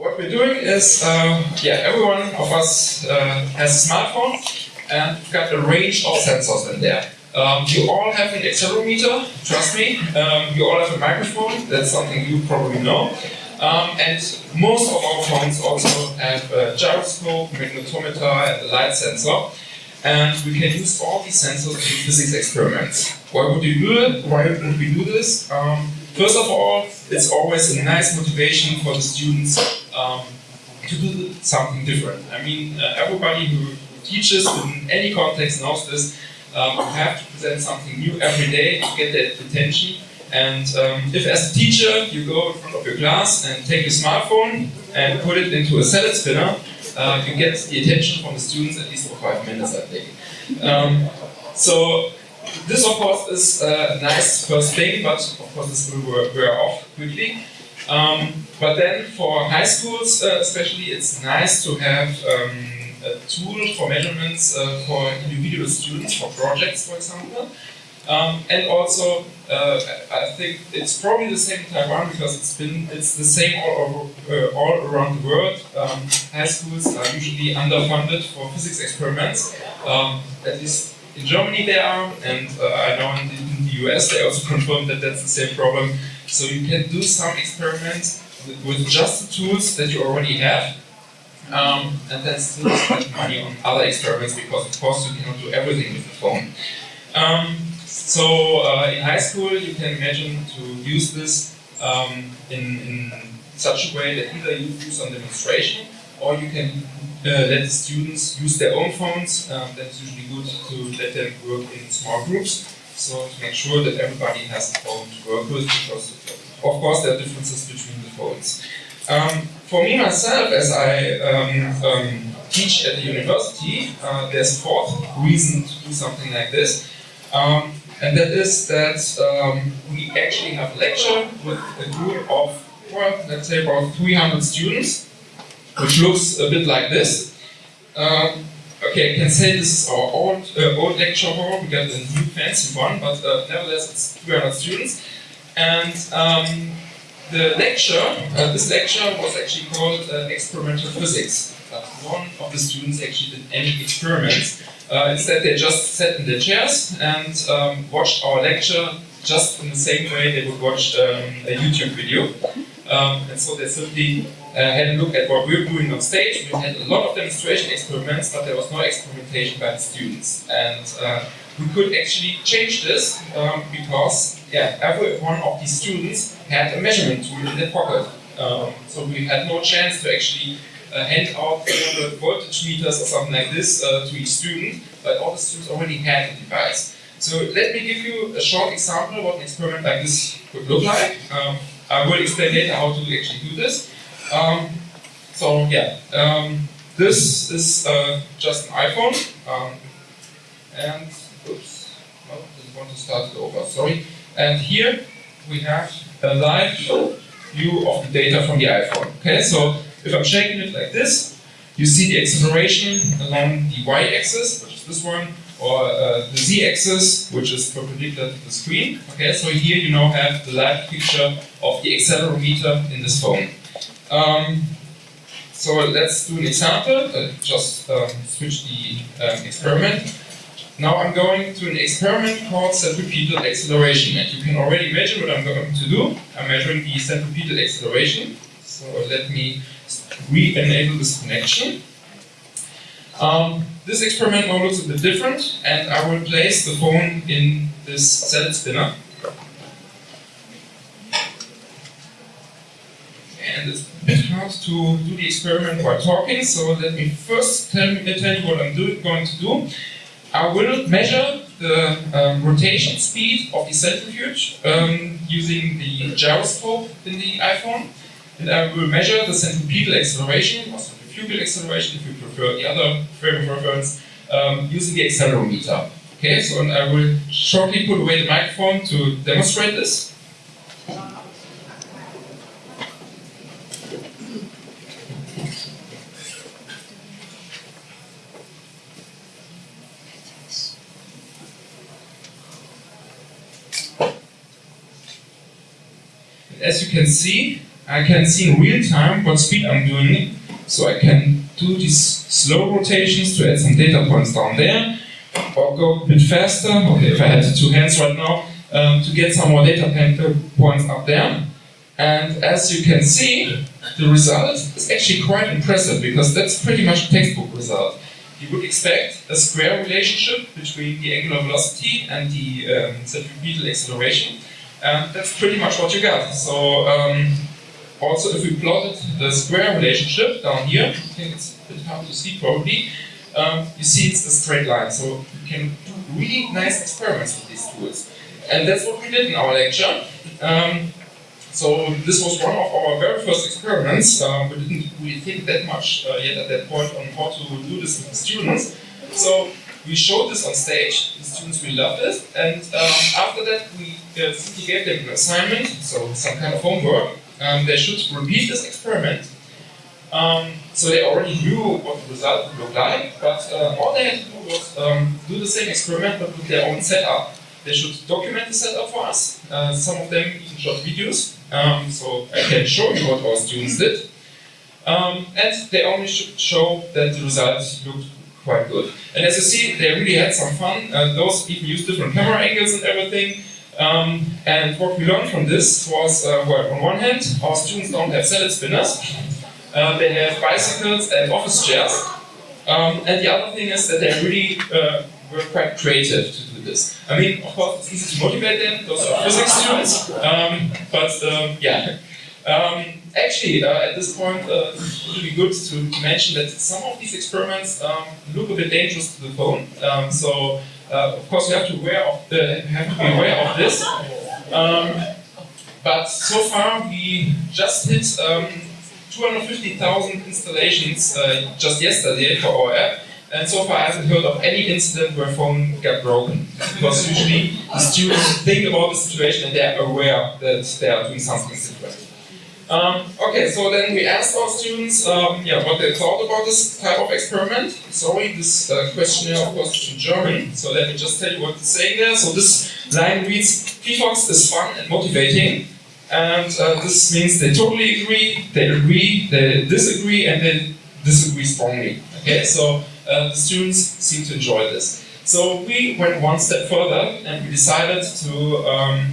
what we're doing is, uh, yeah, everyone of us uh, has a smartphone and we've got a range of sensors in there. Um, you all have an accelerometer, trust me. Um, you all have a microphone, that's something you probably know. Um, and most of our phones also have a gyroscope, magnetometer, and a light sensor. And we can use all these sensors in physics experiments. Why would we do it? Why would we do this? Um, first of all, it's always a nice motivation for the students um, to do something different. I mean, uh, everybody who teaches in any context knows this. Um, you have to present something new every day to get their attention. And um, if as a teacher you go in front of your class and take your smartphone and put it into a salad spinner, uh, you get the attention from the students at least for five minutes, I think. Um, so this, of course, is a nice first thing, but of course this will wear off quickly. Um, but then for high schools, uh, especially, it's nice to have um, a tool for measurements uh, for individual students, for projects, for example. Um, and also, uh, I think it's probably the same in Taiwan because it's been it's the same all over, uh, all around the world. Um, high schools are usually underfunded for physics experiments. Um, at least in Germany they are, and uh, I know in the, in the, US they also confirmed that that's the same problem. So you can do some experiments with, just the tools that you already have, um, and then still spend money on other experiments because of course you cannot do everything with the phone. Um, so uh, in high school you can imagine to use this um, in, in, such a way that either you do some demonstration or you can uh, let the students use their own phones. Um, that's usually good to let them work in small groups. So to make sure that everybody has a phone to work with because of course there are differences between the phones. Um, for me myself, as I um, um, teach at the university, uh, there's a fourth reason to do something like this. Um, and that is that um, we actually have a lecture with a group of, well, let's say about 300 students, which looks a bit like this. Um, okay, I can say this is our old, uh, old lecture hall, we got a new fancy one, but uh, nevertheless it's 300 students. And um, the lecture, uh, this lecture was actually called uh, Experimental Physics. Uh, one of the students actually did any experiments. Uh, instead they just sat in their chairs and um, watched our lecture just in the same way they would watch um, a YouTube video. Um, and so they simply had a look at what we were doing on stage. We had a lot of demonstration experiments, but there was no experimentation by the students. And uh, we could actually change this um, because yeah, every one of these students had a measurement tool in their pocket. Um, so we had no chance to actually uh, hand out 300 voltage meters or something like this uh, to each student, but all the students already had the device. So let me give you a short example of what an experiment like this would look like. Um, I will explain later how to actually do this. Um, so yeah, um, this is uh, just an iPhone, um, and oops, no, didn't want to start it over. Sorry. And here we have a live view of the data from the iPhone. Okay, so if I'm shaking it like this, you see the acceleration along the y-axis, which is this one, or uh, the z-axis, which is perpendicular to the screen. Okay, so here you now have the live picture of the accelerometer in this phone. Um, so let's do an example. Uh, just um, switch the um, experiment. Now I'm going to an experiment called centripetal acceleration. And you can already measure what I'm going to do. I'm measuring the centripetal acceleration. So let me re-enable this connection. Um, this experiment now looks a bit different, and I will place the phone in this salad spinner. And it's a bit hard to do the experiment while talking, so let me first tell, tell you what I'm do, going to do. I will measure the um, rotation speed of the centrifuge um, using the gyroscope in the iPhone. And I will measure the centripetal acceleration, or centrifugal acceleration if you prefer the other frame of reference, um, using the accelerometer. Okay, so I will shortly put away the microphone to demonstrate this. As you can see, I can see in real time what speed I'm doing. So I can do these slow rotations to add some data points down there, or go a bit faster. Okay, if I had two hands right now, um, to get some more data points up there. And as you can see, the result is actually quite impressive because that's pretty much a textbook result. You would expect a square relationship between the angular velocity and the um, centripetal acceleration. And that's pretty much what you get. So um, also if we plotted the square relationship down here, I think it's a bit hard to see probably, um, you see it's a straight line. So you can do really nice experiments with these tools. And that's what we did in our lecture. Um, so this was one of our very first experiments. Uh, we didn't really think that much uh, yet at that point on how to do this with the students. So we showed this on stage. The students really loved it. And um, after that, we uh, gave them an assignment, so some kind of homework. Um, they should repeat this experiment. Um, so they already knew what the result would look like, but uh, all they had to do was um, do the same experiment but with their own setup. They should document the setup for us. Uh, some of them even shot videos, um, so I can show you what our students did. Um, and they only should show that the results looked quite good. And as you see, they really had some fun. Uh, those even used different camera angles and everything. Um, and what we learned from this was, uh, well, on one hand, our students don't have salad spinners. Uh, they have bicycles and office chairs. Um, and the other thing is that they really uh, were quite creative to do this. I mean, of course, it's easy to motivate them, those are physics students, um, but um, yeah. Um, actually, uh, at this point, uh, it would be good to mention that some of these experiments um, look a bit dangerous to the phone. Um, so, uh, of course, you have to, aware of the, have to be aware of this. Um, but so far, we just hit 250,000 installations uh, just yesterday for our app. And so far I haven't heard of any incident where phone got broken. Because usually the students think about the situation and they're aware that they are doing something different. Um, okay, so then we asked our students um, yeah, what they thought about this type of experiment. Sorry, this uh, questionnaire of course is in German, so let me just tell you what it's saying there. So this line reads, phyphox is fun and motivating, and uh, this means they totally agree, they agree, they disagree, and they disagree strongly. Okay, so uh, the students seem to enjoy this. So we went one step further and we decided to um,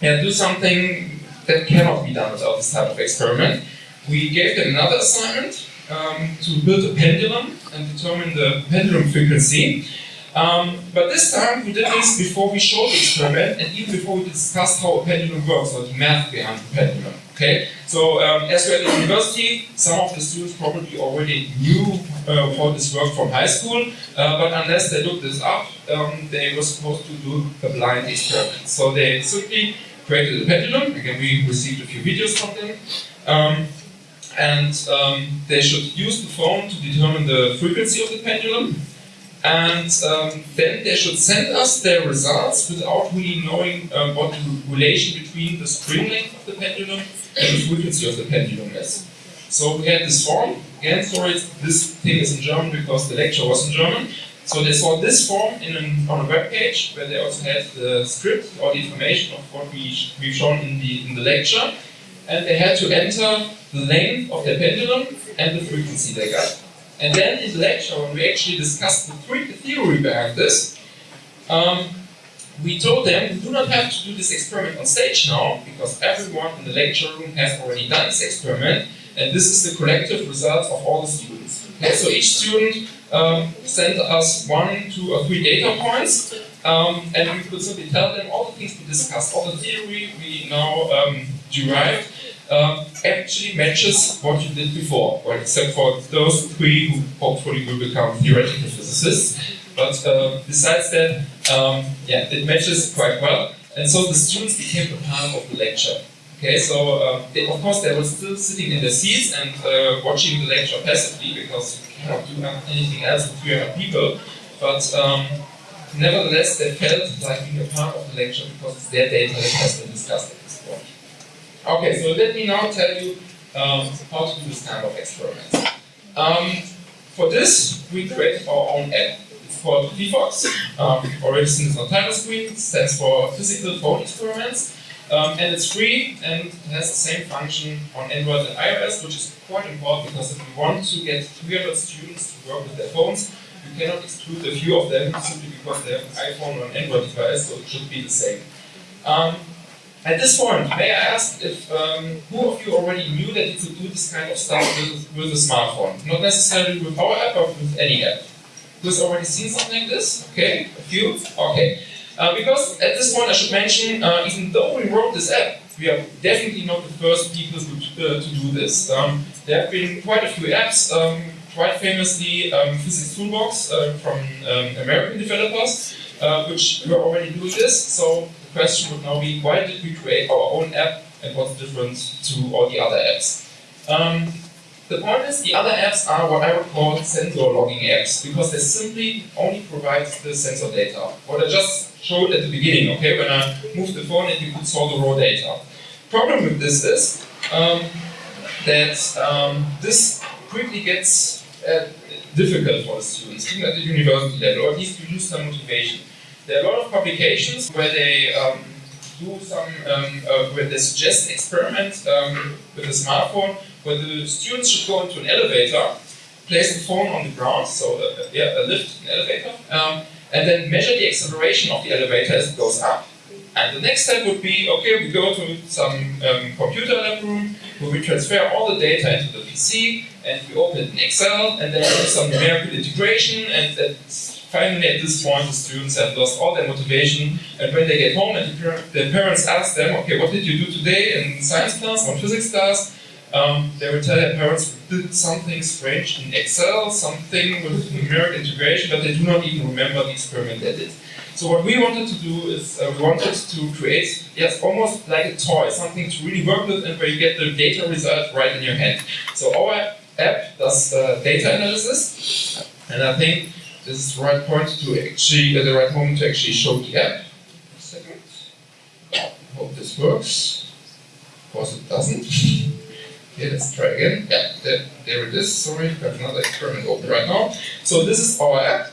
yeah, do something that cannot be done without this type of experiment. We gave them another assignment um, to build a pendulum and determine the pendulum frequency. Um, but this time we did this before we showed the experiment and even before we discussed how a pendulum works, or the math behind the pendulum. Okay, so um, as we're at the university, some of the students probably already knew uh, how this worked from high school, uh, but unless they looked this up, um, they were supposed to do a blind experiment. So they simply created a pendulum. Again, we received a few videos from them. Um, and um, they should use the phone to determine the frequency of the pendulum. And um, then they should send us their results without really knowing uh, what the relation between the string length of the pendulum and the frequency of the pendulum is. So we had this form, again, sorry, this thing is in German because the lecture was in German. So they saw this form in an, on a web page where they also had the script or the information of what we, we've shown in the, in the lecture. And they had to enter the length of their pendulum and the frequency they got. And then in the lecture, when we actually discussed the theory behind this, um, we told them we do not have to do this experiment on stage now, because everyone in the lecture room has already done this experiment, and this is the collective result of all the students. So each student um, sent us one, two, or three data points, um, and we could simply tell them all the things we discussed, all the theory we now um, derived, um, actually matches what you did before, except for those three who hopefully will become theoretical physicists. But uh, besides that, um, yeah, it matches quite well. And so the students became a part of the lecture. Okay, so uh, they, of course they were still sitting in their seats and uh, watching the lecture passively because you cannot do anything else with 300 people. But um, nevertheless, they felt like being a part of the lecture because it's their data that has been discussed at this point. Okay, so let me now tell you um, how to do this kind of experiment. Um, for this, we created our own app. It's called phyphox. Um, already seen it on title screen. It stands for Physical Phone Experiments. Um, and it's free and has the same function on Android and iOS, which is quite important because if we want to get 300 students to work with their phones, you cannot exclude a few of them simply because they have an iPhone or an Android device, so it should be the same. Um, at this point, may I ask if um, who of you already knew that you could do this kind of stuff with, with a smartphone? Not necessarily with our app, but with any app. Who's already seen something like this? Okay, a few? Okay. Uh, because at this point I should mention, uh, even though we wrote this app, we are definitely not the first people to, uh, to do this. Um, there have been quite a few apps, um, quite famously um, Physics Toolbox uh, from um, American developers, uh, which were already doing this. So the question would now be, why did we create our own app and what's different to all the other apps? The point is, the other apps are what I would call sensor logging apps, because they simply only provide the sensor data. What I just showed at the beginning, okay, when I moved the phone and you could saw the raw data. Problem with this is um, that um, this quickly gets uh, difficult for the students, even at the university level, or at least you lose some motivation. There are a lot of publications where they um, do some, um, uh, where they suggest an experiment um, with a smartphone where the students should go into an elevator, place the phone on the ground, so uh, yeah, a lift, an elevator, um, and then measure the acceleration of the elevator as it goes up. And the next step would be, okay, we go to some um, computer lab room where we transfer all the data into the PC and we open it in Excel and then do some numerical integration and at, finally at this point the students have lost all their motivation and when they get home and the, parents ask them, okay, what did you do today in science class or physics class? Um, they will tell their parents did something strange in Excel, something with numeric integration, but they do not even remember the experiment they did. So what we wanted to do is uh, we wanted to create, yes, almost like a toy, something to really work with and where you get the data result right in your hand. So our app does uh, data analysis, and I think this is the right point to actually, uh, the right moment to actually show the app. A second. Hope this works. Of course it doesn't. Okay, let's try again. Yeah, there, there it is. Sorry, I have another experiment open right now. So this is our app.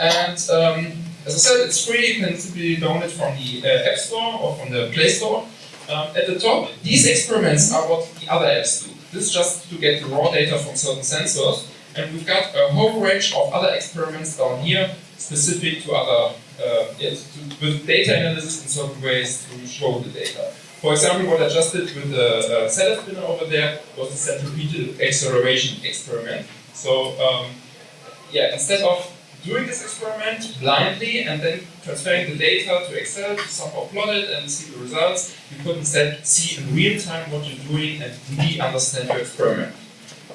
And um, as I said, it's free. You can simply download it from the uh, App Store or from the Play Store. Um, at the top, these experiments are what the other apps do. This is just to get the raw data from certain sensors. And we've got a whole range of other experiments down here, specific to other, uh, yeah, to, with data analysis in certain ways to show the data. For example, what I just did with the uh, spinner over there was a centripetal acceleration experiment. So, um, yeah, instead of doing this experiment blindly and then transferring the data to Excel to somehow plot it and see the results, you could instead see in real time what you're doing and really understand your experiment.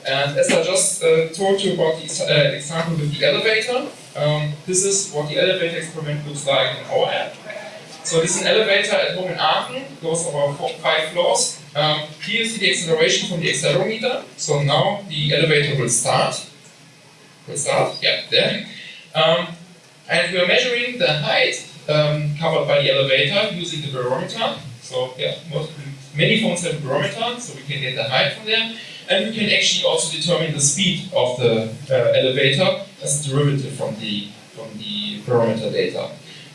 And as I just uh, told you about the uh, example with the elevator, um, this is what the elevator experiment looks like in our app. So this is an elevator at home in Aachen, goes over four, five floors. Um, here you see the acceleration from the accelerometer. So now the elevator will start. Will start, yeah, there. Um, and we're measuring the height um, covered by the elevator using the barometer. So yeah, most, many phones have a barometer, so we can get the height from there. And we can actually also determine the speed of the uh, elevator as a derivative from the, from the barometer data.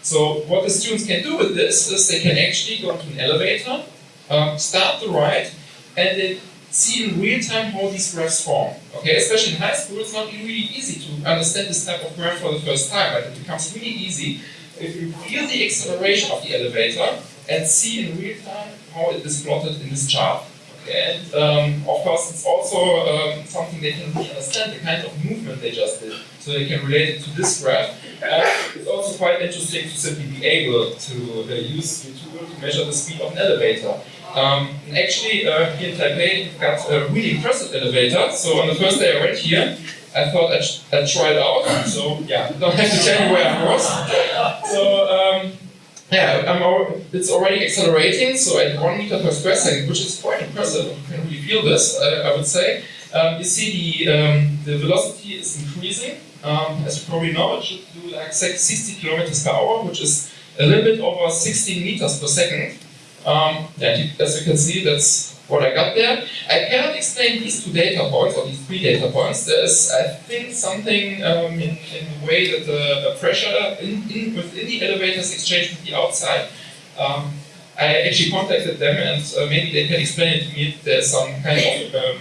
So what the students can do with this is they can actually go into an elevator, um, start the ride, and then see in real time how these graphs form. Okay, especially in high school, it's not really easy to understand this type of graph for the first time, but it becomes really easy if you feel the acceleration of the elevator and see in real time how it is plotted in this chart. And um, of course, it's also um, something they can really understand the kind of movement they just did, so they can relate it to this graph. Uh, it's also quite interesting to simply be able to uh, use the tool to measure the speed of an elevator. Um, actually, uh, here in Taipei, we've got a really impressive elevator. So on the first day I went here, I thought I'd, I'd try it out. So yeah, don't have to tell you where I was. So um, yeah, I'm, it's already accelerating, so at 1 meter per square second, which is quite impressive. You can really feel this, uh, I would say. Um, you see the, um, the velocity is increasing. Um, as you probably know, it should do like 60 kilometers per hour, which is a little bit over 16 meters per second. Um, yeah, as you can see, that's what I got there. I cannot explain these two data points, or these three data points. There's, I think, something um, in, in the way that the, pressure in, in, within the elevator is exchanged with the outside. Um, I actually contacted them and uh, maybe they can explain it to me. There's some kind of, um,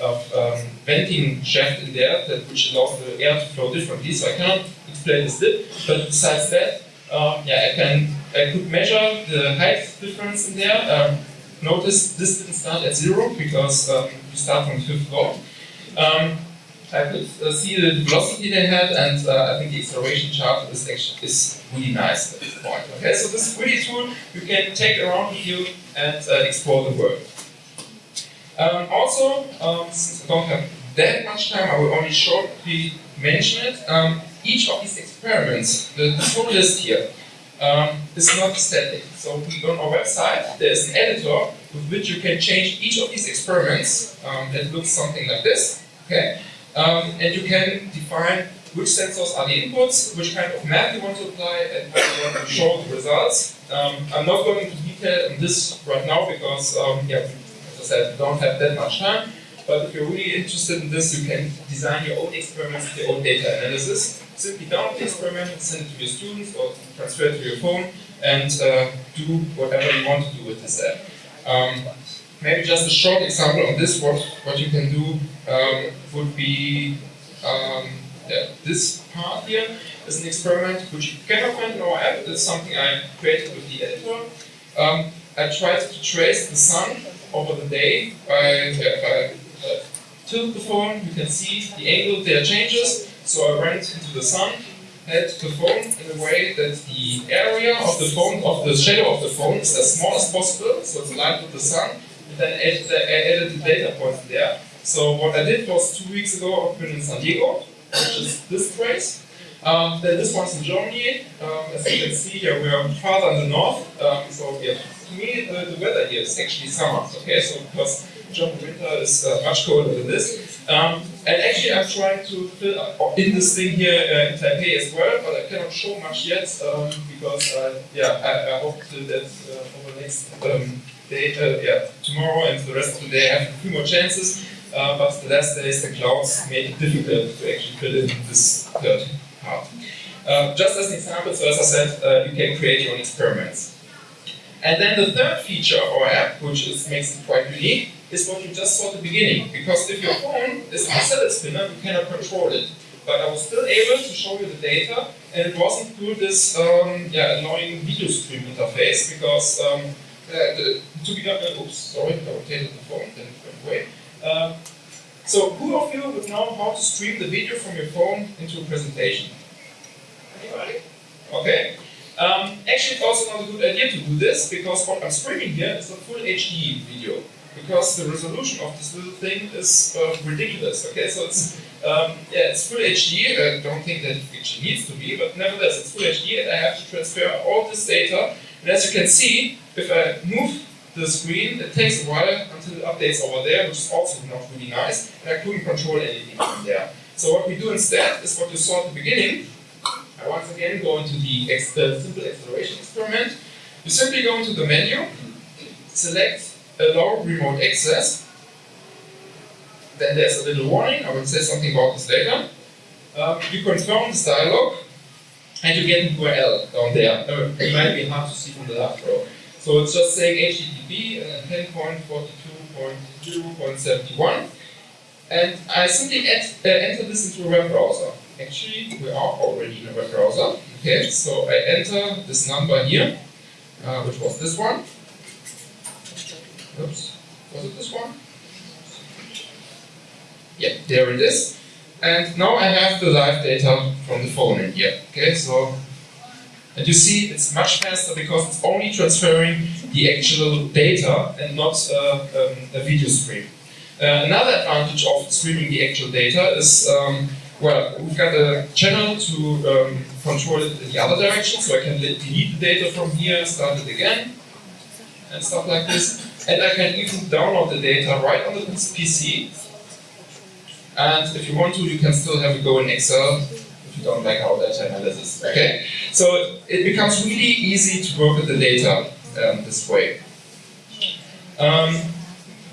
of um, venting shaft in there that which allows the air to flow differently. So I cannot explain this bit. But besides that, um, yeah, I can I could measure the height difference in there. Um, notice this didn't start at zero because um, you start from the fifth floor. Um, I could uh, see the velocity they had, and uh, I think the acceleration chart is actually is really nice at this point. Okay, so this is really tool you can take around with you and uh, explore the world. Um, also, um, since I don't have that much time, I will only shortly mention it. Um, each of these experiments, the, full list here, um, is not static. So on our website, there's an editor with which you can change each of these experiments. Um, that looks something like this. Okay, um, and you can define which sensors are the inputs, which kind of map you want to apply, and how you want to show the results. I'm not going into detail on this right now because, yeah, as I don't have that much time. But if you're really interested in this, you can design your own experiments your own data analysis. Simply download the experiment, send it to your students, or transfer it to your phone, and uh, do whatever you want to do with this app. Um, maybe just a short example on this, what, what you can do um, would be um, yeah, this part here is an experiment which you cannot find in our app. It's something I created with the editor. Um, I tried to trace the sun over the day by, by uh, tilt the phone. You can see the angle there changes. So I went into the sun, had the phone in a way that the area of the phone, of the shadow of the phone is as small as possible, so it's aligned with the sun, and then added the, added the data points there. So what I did was two weeks ago, I've been in San Diego, which is this place. Um, then this one's in Germany. Um, as you can see here, we are farther in the north. Um, so yeah, to me, the, the, weather here is actually summer. Okay, so because German winter is uh, much colder than this. Um, and actually, I'm trying to fill up in this thing here uh, in Taipei as well, but I cannot show much yet um, because, uh, yeah, I, I hope that uh, over the next um, day, uh, yeah, tomorrow and the rest of the day, I have a few more chances. Uh, but the last days, the clouds made it difficult to actually fill in this third part. Just as an example, so as I said, you can create your own experiments. And then the third feature of our app, which is, makes it quite unique, is what you just saw at the beginning. Because if your phone is a salad spinner, you cannot control it. But I was still able to show you the data, and it wasn't through this um, yeah, annoying video stream interface, because um, uh, the, to be done, uh, oops, sorry, I rotated the phone, then it went away. Um, so who of you would know how to stream the video from your phone into a presentation? Anybody? Okay. Um, actually, it's also not a good idea to do this because what I'm streaming here is a full HD video because the resolution of this little thing is uh, ridiculous. Okay, so it's um, yeah, it's full HD. I don't think that it actually needs to be, but nevertheless, it's full HD, and I have to transfer all this data. And as you can see, if I move the screen, it takes a while until it updates over there, which is also not really nice, and I couldn't control anything from there. So what we do instead is what you saw at the beginning. I once again go into the uh, simple acceleration experiment. You simply go into the menu, select allow remote access, then there's a little warning, I will say something about this later. Um, you confirm this dialog, and you get an URL down there. Uh, it might be hard to see from the left row. So it's just saying HTTP and then 10.42.0.71. And I simply add, uh, enter this into a web browser. Actually, we are already in a web browser. Okay, so I enter this number here, uh, which was this one. Oops, was it this one? Yeah, there it is. And now I have the live data from the phone in here. Okay, so and you see it's much faster because it's only transferring the actual data and not uh, um, a video stream. Uh, another advantage of streaming the actual data is, um, well, we've got a channel to um, control it in the other direction, so I can delete the data from here, start it again, and stuff like this. And I can even download the data right on the PC. And if you want to, you can still have a go in Excel if you don't like our data analysis. Okay, so it becomes really easy to work with the data um, this way. Um,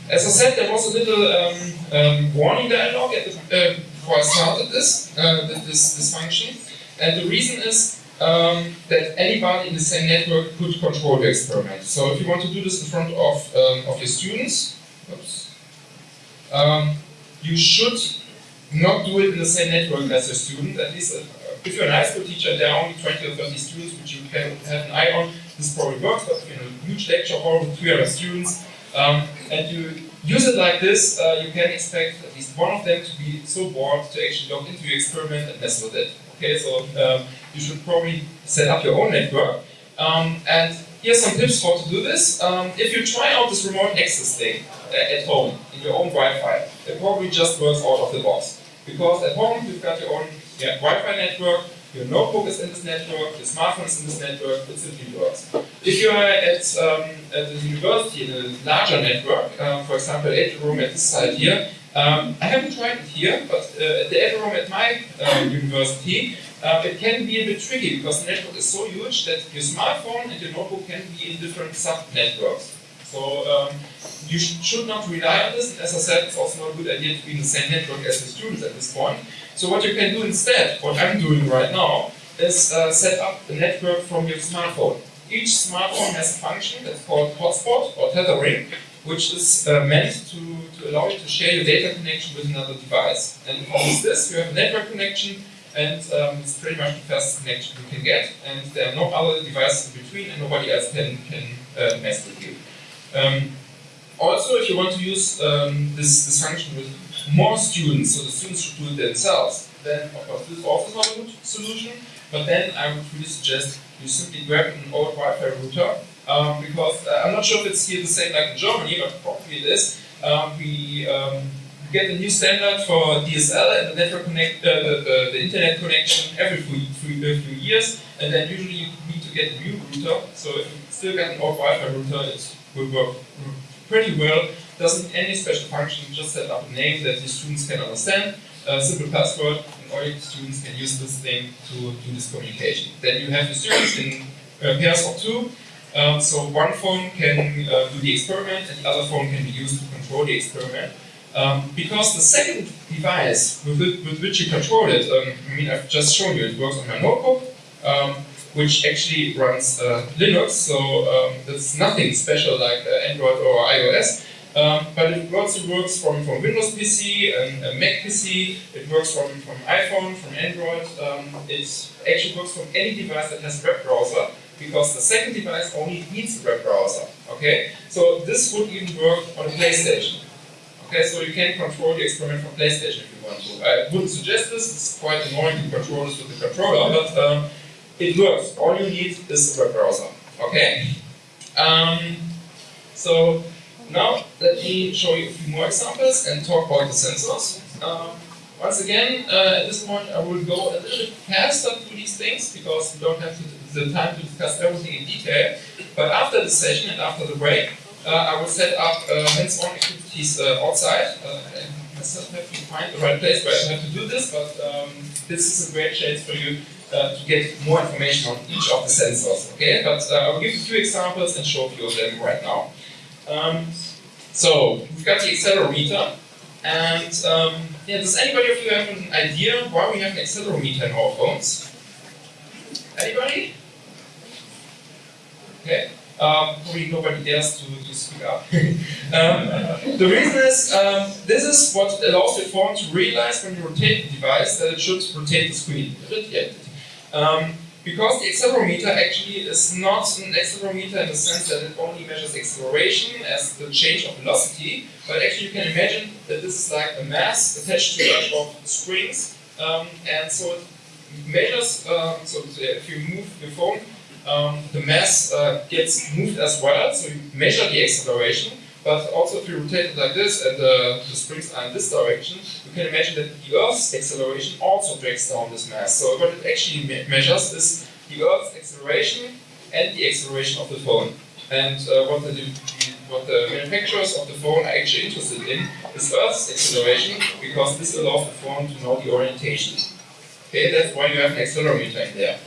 as I said, there was a little um, um warning dialog at the, uh, I started this, uh, this, this function, and the reason is um, that anybody in the same network could control the experiment. So if you want to do this in front of, um, of your students, oops, um, you should not do it in the same network as your student. At least uh, if you're an high school teacher, there are only 20 or 30 students which you can have an eye on. This probably works, but in a huge lecture hall with 300 students, um, and you use it like this, uh, you can expect at least one of them to be so bored to actually log into your experiment and mess with it. Okay, so um, you should probably set up your own network. Um, and here's some tips for to do this. Um, if you try out this remote access thing uh, at home, in your own Wi-Fi, it probably just works out of the box. Because at home, you've got your own yeah, Wi-Fi network, your notebook is in this network, your smartphone is in this network, it simply works. If you are at, um, at the university in a larger network, um, for example, a room at this side here, um, I haven't tried it here, but uh, at the room at my uh, university, uh, it can be a bit tricky because the network is so huge that your smartphone and your notebook can be in different sub-networks. So um, you sh should not rely on this. As I said, it's also not a good idea to be in the same network as the students at this point. So what you can do instead, what I'm doing right now, is uh, set up a network from your smartphone. Each smartphone has a function that's called hotspot or tethering, which is uh, meant to, to allow you to share your data connection with another device. And with this, you have a network connection, and um, it's pretty much the fastest connection you can get, and there are no other devices in between, and nobody else can, can uh, mess with you. Um, also, if you want to use um, this, this function with more students, so the students should do it themselves, then of course this is also not a good solution, but then I would really suggest you simply grab an old Wi-Fi router, um, because uh, I'm not sure if it's here the same like in Germany, but probably it is. Um, we um, get a new standard for DSL and the network connect, uh, the, the, the, internet connection every few, few, few, years, and then usually you need to get a new router. So if you still get an old Wi-Fi router, it will work pretty well. Doesn't any special function, just set up a name that the students can understand, a simple password, and all your students can use this thing to do this communication. Then you have the students in uh, pairs of two, um, so one phone can uh, do the experiment and the other phone can be used to control the experiment. Um, because the second device with, it, with, which you control it, um, I mean I've just shown you, it works on my notebook, um, which actually runs uh, Linux, so um, nothing special like uh, Android or iOS. Um, but it also works from, from Windows PC and Mac PC, it works from, from iPhone, from Android, um, it actually works from any device that has a web browser, because the second device only needs a web browser, okay? So this would even work on a PlayStation. Okay, so you can control the experiment from PlayStation if you want to. I wouldn't suggest this, it's quite annoying to control this with the controller, but um, it works. All you need is a web browser. Okay? Um, so now let me show you a few more examples and talk about the sensors. Um, once again, uh, at this point I will go a little bit faster through these things because we don't have to, the time to discuss everything in detail. But after the session and after the break, uh, I will set up uh, hands-on activities uh, outside. Uh, I myself have to find the right place where I have to do this, but um, this is a great chance for you uh, to get more information on each of the sensors. Okay, but uh, I'll give a few examples and show a few of them right now. Um, so we've got the accelerometer, and um, yeah, does anybody of you have an idea why we have an accelerometer in our phones? Anybody? Okay. Um, probably nobody dares to, to speak up. um, the reason is, um, this is what allows your phone to realize when you rotate the device that it should rotate the screen. Um, because the accelerometer actually is not an accelerometer in the sense that it only measures acceleration as the change of velocity, but actually you can imagine that this is like a mass attached to a bunch of springs, um, and so it measures, um, so if you move your phone, um, the mass uh, gets moved as well, so you measure the acceleration, but also if you rotate it like this and the, the springs are in this direction, you can imagine that the Earth's acceleration also drags down this mass. So what it actually me measures is the Earth's acceleration and the acceleration of the phone. And uh, what, the, what the manufacturers of the phone are actually interested in is Earth's acceleration because this allows the phone to know the orientation. Okay, that's why you have an accelerometer in there.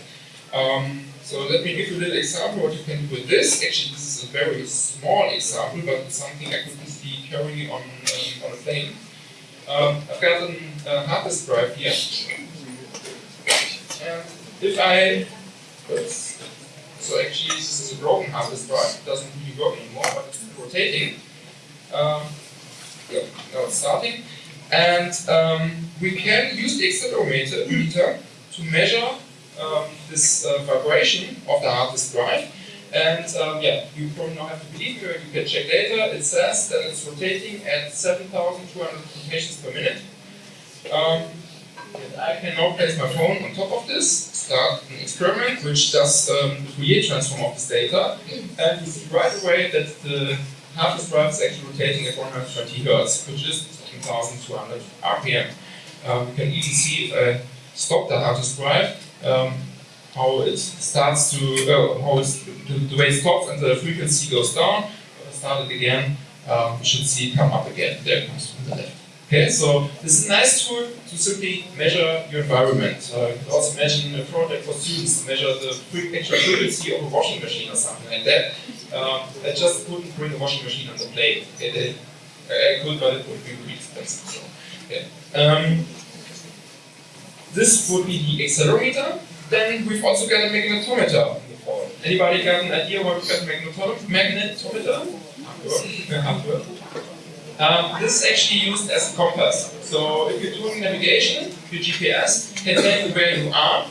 Um, so let me give you a little example what you can do with this. Actually, this a very small example, but it's something I could easily carry on, um, on a plane. Um, I've got a uh, hard disk drive here. And if I upwards. So actually, this is a broken hard disk drive. It doesn't really work anymore, but it's rotating. Um, yeah, now it's starting. And um, we can use the accelerometer meter to measure um, this uh, vibration of the hard disk drive. And um, yeah, you probably don't have to believe me, you can check data. It says that it's rotating at 7,200 rotations per minute. Um, I can now place my phone on top of this, start an experiment which does um, the Fourier transform of this data, and you see right away that the disk drive is actually rotating at 120 Hertz, which is 1200 RPM. Um, you can even see if I stop the hard drive, um, how it starts to, uh, how the, the, way it stops and the frequency goes down. Start it again, um, we should see it come up again. There it comes from the left. Okay, so this is a nice tool to simply measure your environment. Uh, you could also imagine a project for students to measure the actual frequency of a washing machine or something like that. Um, I just couldn't bring a washing machine on the plane. Okay, I could, but it would be really expensive. So. Um, this would be the accelerometer. Then we've also got a magnetometer. Anybody got an idea what we've got a magnetometer? Magnetometer? Um, this is actually used as a compass. So if you're doing navigation, your GPS can tell you where you are.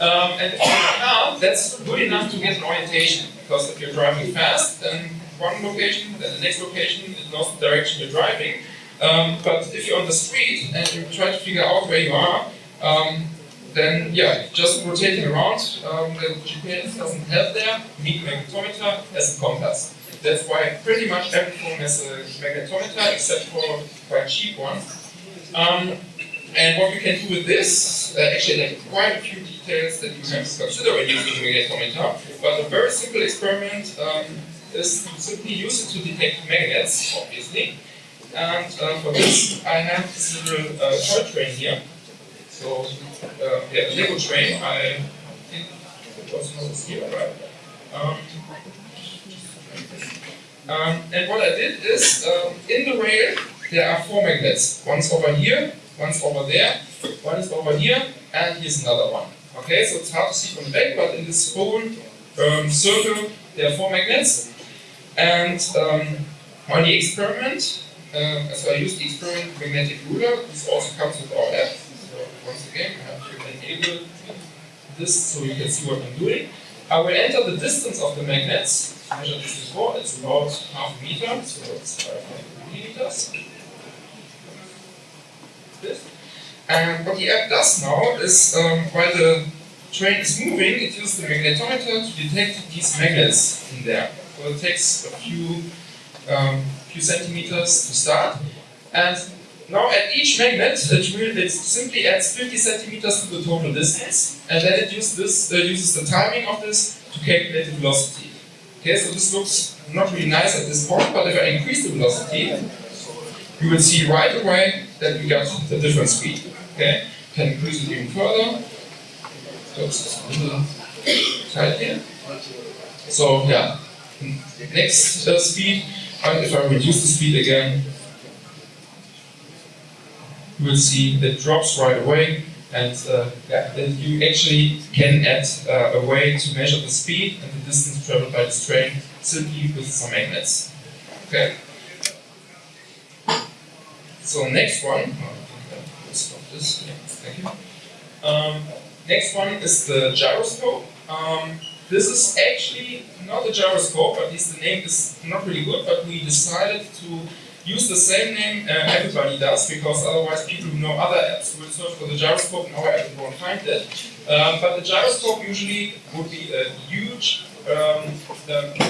Um, and if that's good enough to get an orientation. Because if you're driving fast, then one location, then the next location, it knows the direction you're driving. Um, but if you're on the street and you try to figure out where you are, um, then yeah, just rotating around, um, the GPS doesn't help there, need magnetometer as a compass. That's why pretty much every phone has a magnetometer, except for quite cheap ones. Um, and what you can do with this, uh, actually there are quite a few details that you to consider when using a magnetometer, but a very simple experiment um, is to simply use it to detect magnets, obviously. And uh, for this, I have this little uh, toy train here. So, uh, yeah, Lego train. I think it was not here, right? Um, um, and what I did is, um, in the rail, there are four magnets. One's over here, one's over there, one is over here, and here's another one. Okay, so it's hard to see from the back, but in this whole um, circle, there are four magnets. And um, on the experiment, uh, so I used the experiment magnetic ruler. This also comes with our app. Once again, I have to enable this so you can see what I'm doing. I will enter the distance of the magnets measured this before, it's about half a meter, so it's 500 millimeters. And what the app does now is, um, while the train is moving, it uses the magnetometer to detect these magnets in there. So it takes a few, um, few centimeters to start. And now at each magnet, it, will, it simply adds 50 centimeters to the total distance, and then it uses, this, uh, uses the timing of this to calculate the velocity. Okay, so this looks not really nice at this point, but if I increase the velocity, you will see right away that we got the different speed. Okay, can increase it even further. So it's a little tight here. So yeah, next uh, speed, and if I reduce the speed again, you will see that drops right away and uh, yeah, then you actually can add uh, a way to measure the speed and the distance traveled by this train simply with some magnets. Okay. So next one, oh, stop this. Yeah, thank you. Um, next one is the gyroscope. Um, this is actually not a gyroscope, at least the name is not really good, but we decided to use the same name uh, everybody does, because otherwise people who know other apps will search for the gyroscope in our app and won't find it. Um, but the gyroscope usually would be a huge um,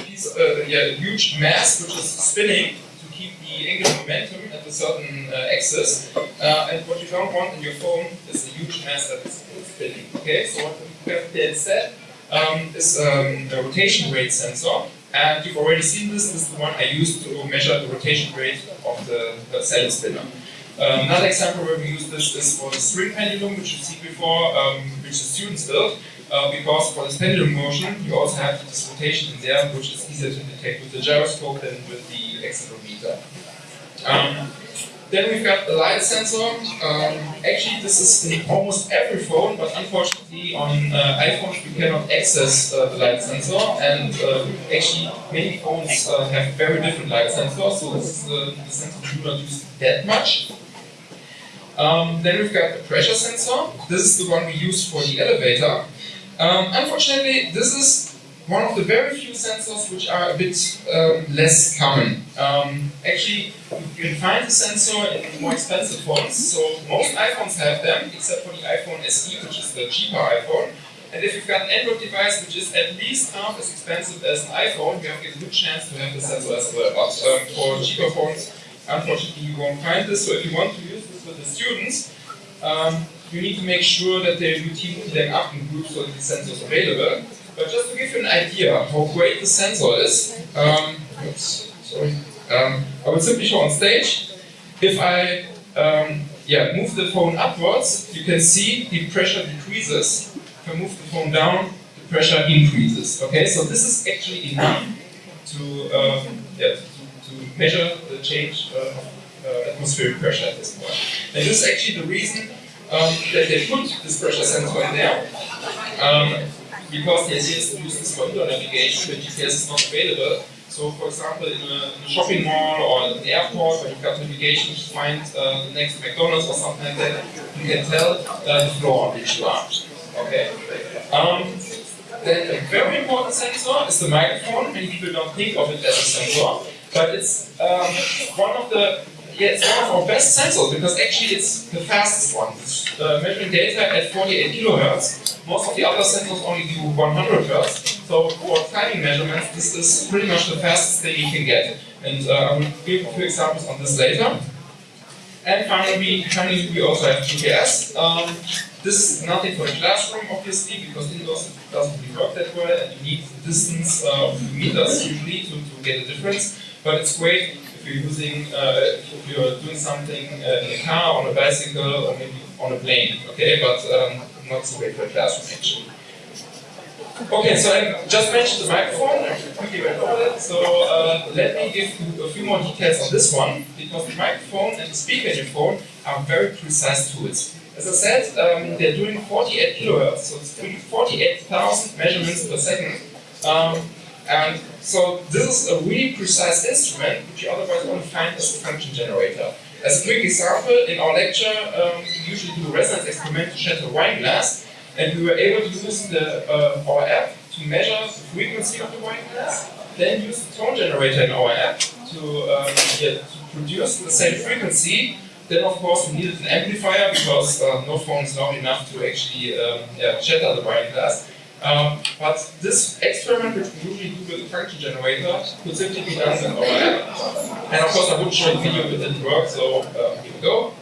piece, uh, yeah, huge mass which is spinning to keep the angular momentum at a certain uh, axis. Uh, and what you don't want in your phone is a huge mass that is spinning. Okay, so what we have instead um, is um, a rotation rate sensor. And you've already seen this, this is the one I used to measure the rotation rate of the, cell spinner. Um, another example where we use this is for the string pendulum, which you see before, um, which the students built, uh, because for this pendulum motion, you also have this rotation in there, which is easier to detect with the gyroscope than with the accelerometer. Um, then we've got the light sensor. Um, actually, this is in almost every phone, but unfortunately on uh, iPhones we cannot access uh, the light sensor. And uh, actually, many phones uh, have very different light sensors, so this is the, sensor we do not use that much. Um, then we've got the pressure sensor. This is the one we use for the elevator. Um, unfortunately, this is one of the very few sensors which are a bit um, less common. Um, actually, you can find the sensor in more expensive phones. So most iPhones have them, except for the iPhone SE, which is the cheaper iPhone. And if you've got an Android device which is at least half as expensive as an iPhone, you have a good chance to have the sensor as well. But um, for cheaper phones, unfortunately, you won't find this. So if you want to use this with the students, um, you need to make sure that they routinely them up in groups so that the sensor is available. But just to give you an idea how great the sensor is, um, oops, sorry, um, I will simply show on stage. If I um, yeah, move the phone upwards, you can see the pressure decreases. If I move the phone down, the pressure increases. Okay, so this is actually enough to, um, yeah, to, to, measure the change uh, of uh, atmospheric pressure at this point. And this is actually the reason um, that they put this pressure sensor in there. Um, because the idea is to use this for indoor navigation when GPS is not available. So, for example, in a, in a shopping mall or an airport when you've got navigation to find uh, the next McDonald's or something like that, you can tell uh, the floor on which you are. Okay. Um, then a very important sensor is the microphone. Many people don't think of it as a sensor, but it's um, one of the yeah, it's one of our best sensors because actually it's the fastest one. Uh, measuring data at 48 kilohertz. Most of the other sensors only do 100 hertz. So for timing measurements, this is pretty much the fastest thing you can get. And uh, I will give a few examples on this later. And finally, finally we also have GPS. Um, this is nothing for a classroom, obviously, because indoors it doesn't really work that well, and you need distance uh, meters usually to, to get a difference. But it's great you're using, uh, if you're doing something uh, in a car, on a bicycle, or maybe on a plane, okay? But um, not so great for a classroom actually. Okay, so I just mentioned the microphone, I quickly went over so uh, let me give you a few more details on this one, because the microphone and the speaker in your phone are very precise tools. As I said, um, they're doing 48 kilohertz, so it's doing 48,000 measurements per second. Um, and so this is a really precise instrument, which you otherwise won't find as a function generator. As a quick example, in our lecture, um, we usually do a resonance experiment to shatter a wine glass, and we were able to use the, uh, our app to measure the frequency of the wine glass, then use the tone generator in our app to, um, to produce the same frequency. Then, of course, we needed an amplifier because uh, no phone is loud enough to actually um, yeah, shatter the wine glass. Um, but this experiment, which we usually do with a function generator, could simply be done in our app. And of course, I wouldn't show the video if it didn't work, so uh, here we go.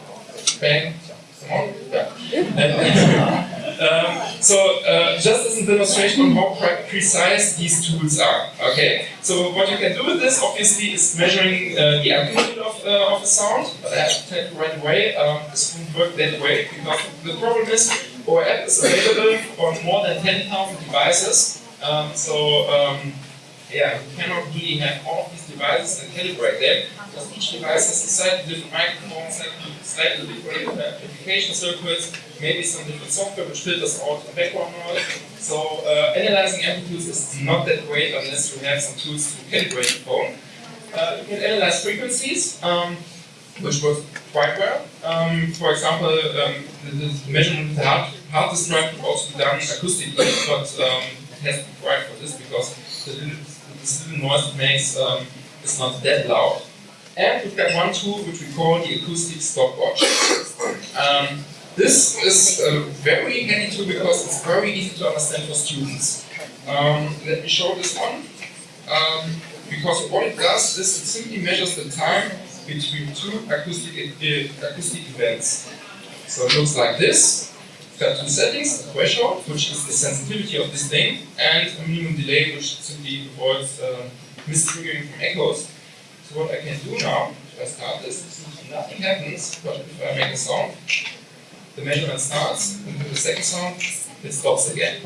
Bang. Come on. Yeah. Um, so uh, just as a demonstration on how precise these tools are. Okay, so what you can do with this obviously is measuring uh, the amplitude of, uh, of the sound, but I have to tell you right away, um, this won't work that way because the problem is our app is available on more than 10,000 devices. Um, so um, yeah, we cannot really have all of these devices and calibrate them because each device has a slightly different microphone, slightly different uh, application circuits, maybe some different software which filters out the background noise. So uh, analyzing amplitudes is not that great unless you have some tools to calibrate the phone. Uh, you can analyze frequencies, um, which works quite well. Um, for example, um, the, the, measurement of the hard disk drive can also be done acoustically, but um, it has to be quiet for this because the little, little noise it makes um, is not that loud. And we've got one tool which we call the acoustic stopwatch. Um, this is a very handy tool because it's very easy to understand for students. Um, let me show this one. Um, because what it does is it simply measures the time between two acoustic, uh, acoustic events. So it looks like this. It's got two settings, a threshold, which is the sensitivity of this thing, and a minimum delay, which simply avoids uh, mistriggering from echoes. So what I can do now, if I start this, nothing happens, but if I make a sound, the measurement starts, and the second sound, it stops again.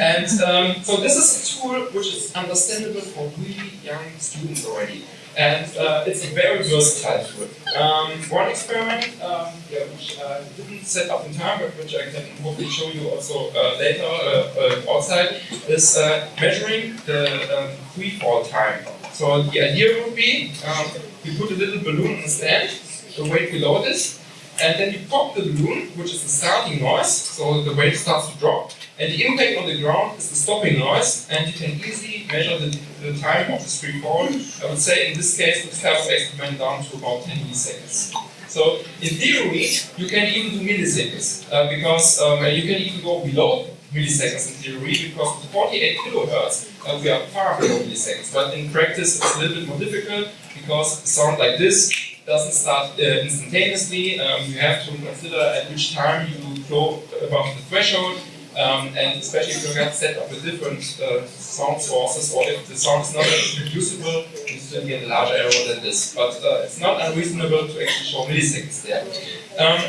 And um, so this is a tool which is understandable for really young students already. And uh, it's a very versatile tool. Um, one experiment, um, yeah, which I didn't set up in time, but which I can hopefully show you also uh, later uh, uh outside, is uh, measuring the um, free fall time. So the idea would be, um, you put a little balloon on the stand, the weight below this, and then you pop the balloon, which is the starting noise, so the weight starts to drop, and the impact on the ground is the stopping noise, and you can easily measure the, the time of this free fall. I would say in this case the first experiment down to about 10 milliseconds. So in theory, you can even do milliseconds, uh, because um, you can even go below milliseconds in theory, because with 48 kilohertz, uh, we are far below milliseconds. But in practice, it's a little bit more difficult, because sound like this doesn't start uh, instantaneously. Um, you have to consider at which time you go above the threshold, um, and especially if you have set up with different uh, sound sources, or if the sound is not reproducible, you still get a larger error than this. But uh, it's not unreasonable to actually show milliseconds there. Um,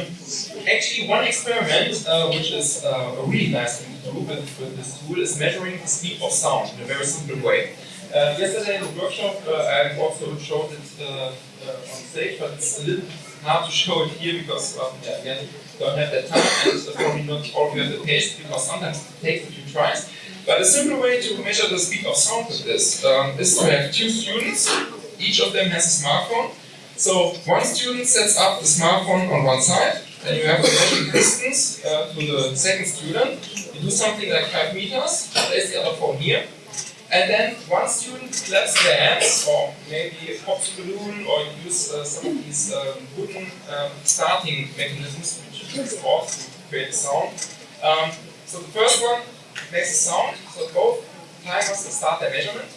actually, one experiment, uh, which is uh, a really nice thing to do with, with, this tool, is measuring the speed of sound in a very simple way. Uh, yesterday in the workshop, I also showed it uh, on stage, but it's a little hard to show it here because, um, yeah, again, don't have that time and uh, probably not all of you have the taste because sometimes it takes a few tries. But a simple way to measure the speed of sound with this um, is to have two students. Each of them has a smartphone. So one student sets up the smartphone on one side, and you have a measuring distance uh, to the second student. You do something like 5 meters, place the other phone here, and then one student claps their hands, or maybe pops a balloon, or use uh, some of these um, wooden um, starting mechanisms which you use to create a sound. Um, so the first one makes a sound, so both timers start their measurement.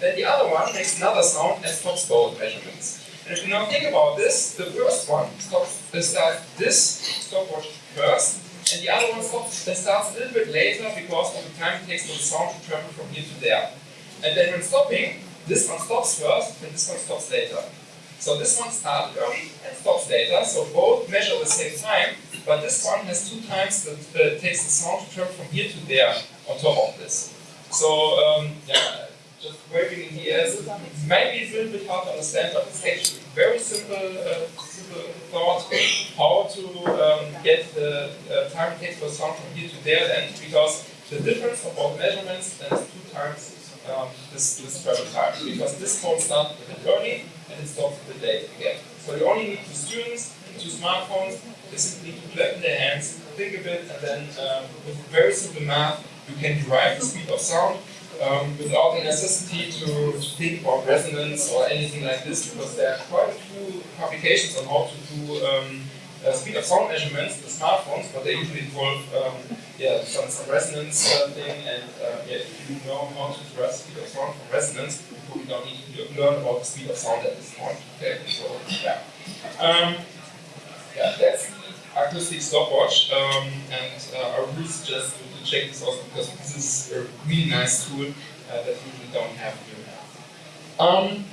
Then the other one makes another sound and stops both measurements. And if you now think about this, the first one stops, uh, starts this stopwatch first, and the other one starts a little bit later because of the time it takes for the sound to travel from here to there. And then when stopping, this one stops first and this one stops later. So this one starts early and stops later, so both measure the same time, but this one has two times that uh, takes the sound to travel from here to there on top of this. So um, yeah, just waving in the air. Maybe it's a little bit hard to understand, but it's actually very simple, uh, simple thought how to um, get the uh, time it takes for sound from here to there and because the difference of all measurements is two times um, this, this travel time, because this phone starts a bit early and it stops a bit late again. So you only need two students, two smartphones, they simply need to clap in their hands, think a bit, and then um, with very simple math, you can derive the speed of sound um, without the necessity to, think about resonance or anything like this, because there are quite a few publications on how to do um, uh, speed of sound measurements with smartphones, but they usually involve um, yeah, some, some resonance uh, thing, and uh, yeah, if you know how to derive speed of sound from resonance, you probably don't need to learn about the speed of sound at this point. Okay, so yeah. Um, yeah, that's acoustic stopwatch, um, and uh, I really suggest to check this also because this is a really nice tool uh, that you don't have here. Um,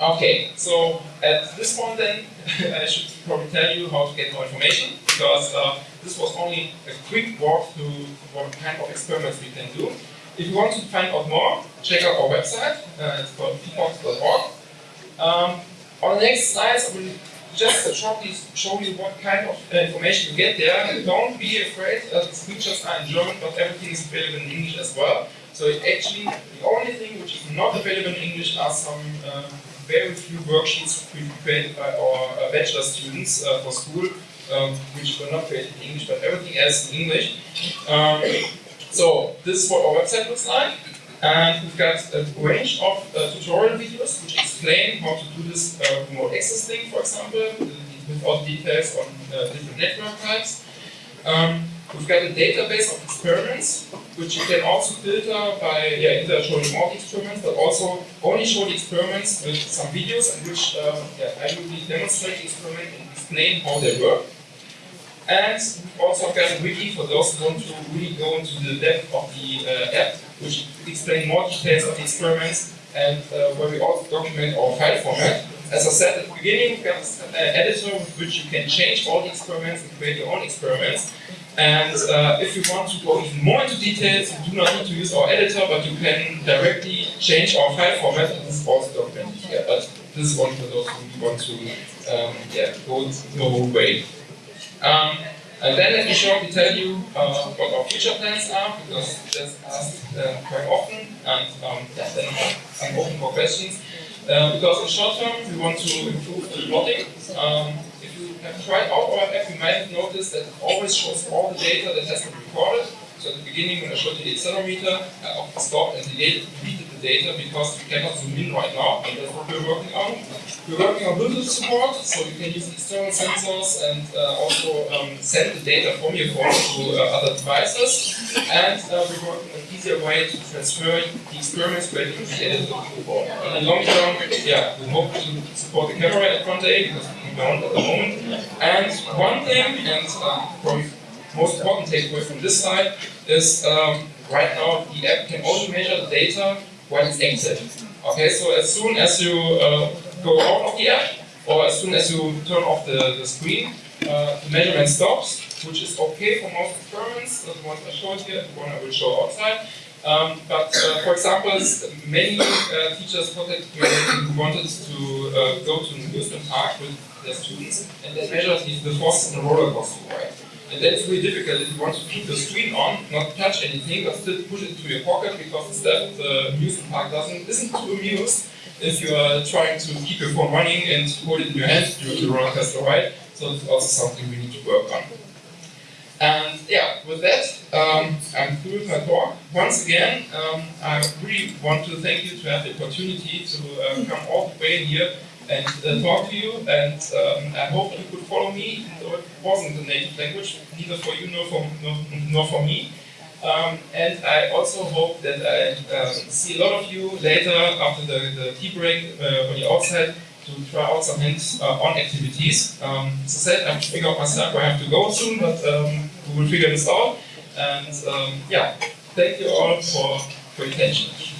okay, so at this point then, I should probably tell you how to get more information because uh, this was only a quick walk through what kind of experiments we can do. If you want to find out more, check out our website. Uh, it's called phyphox.org. Um, on the next slides, I will just shortly show you what kind of uh, information you get there. Don't be afraid, uh, the speeches are in German, but everything is available in English as well. So actually, the only thing which is not available in English are some uh, very few worksheets created by our uh, bachelor students uh, for school, um, which were not created in English, but everything else in English. Um, so this is what our website looks like. And we've got a range of uh, tutorial videos which explain how to do this uh, remote access thing, for example, with all the details on uh, different network types. Um, we've got a database of experiments, which you can also filter by yeah, either showing more experiments, but also only show the experiments with some videos in which um, yeah, I will demonstrate the experiment and explain how they work. And we've also got a wiki for those who want to really go into the depth of the uh, app which explain more details of the experiments and uh, where we also document our file format. As I said at the beginning, we have an editor with which you can change all the experiments and create your own experiments. And uh, if you want to go even more into details, you do not need to use our editor, but you can directly change our file format. This is also documented here, but this is only for those who want to um, yeah, go the whole way. Um, and then let me shortly tell you uh, what our future plans are, because that's asked uh, quite often, and um, then I'm open for questions. Uh, because in the short term, we want to improve the plotting. Um, if you have tried out our app, you might have noticed that it always shows all the data that has been recorded. So at the beginning, when I showed the accelerometer, I often stopped and deleted the data because we cannot zoom in right now, and that's what we're working on. We're working on Bluetooth support, so you can use external sensors and uh, also um, send the data from your phone to uh, other devices. And uh, we're working on an easier way to transfer the experiments where you created in the long term, yeah, we hope to support the camera at front A because we don't at the moment. And one thing, and probably most important takeaway from this slide is um, right now the app can only measure the data when it's active. Okay, so as soon as you uh, go out of the app, or as soon as you turn off the, the screen, uh, the measurement stops, which is okay for most experiments, the ones I showed here, the one I will show outside. Um, but uh, for example, many uh, teachers me who wanted to uh, go to an amusement park with their students, and they measured the forces in a roller coaster ride. And that's really difficult if you want to keep the screen on, not touch anything, but still push it into your pocket because the staff the amusement park doesn't isn't too amused if you are trying to keep your phone running and hold it in your hand during the roller coaster ride. So it's also something we need to work on. And yeah, with that, um, I'm through with my talk. Once again, um, I really want to thank you to have the opportunity to uh, come all the way here and uh, talk to you. And um, I hope you could follow me, though it wasn't a native language, neither for you nor for, nor, nor for me. Um, and I also hope that I um, see a lot of you later after the, the tea break uh, on the outside to try out some hints uh, on activities. Um, as I said, I'm figuring out myself I have to go soon, but um, we will figure this out. And um, yeah, thank you all for, for your attention.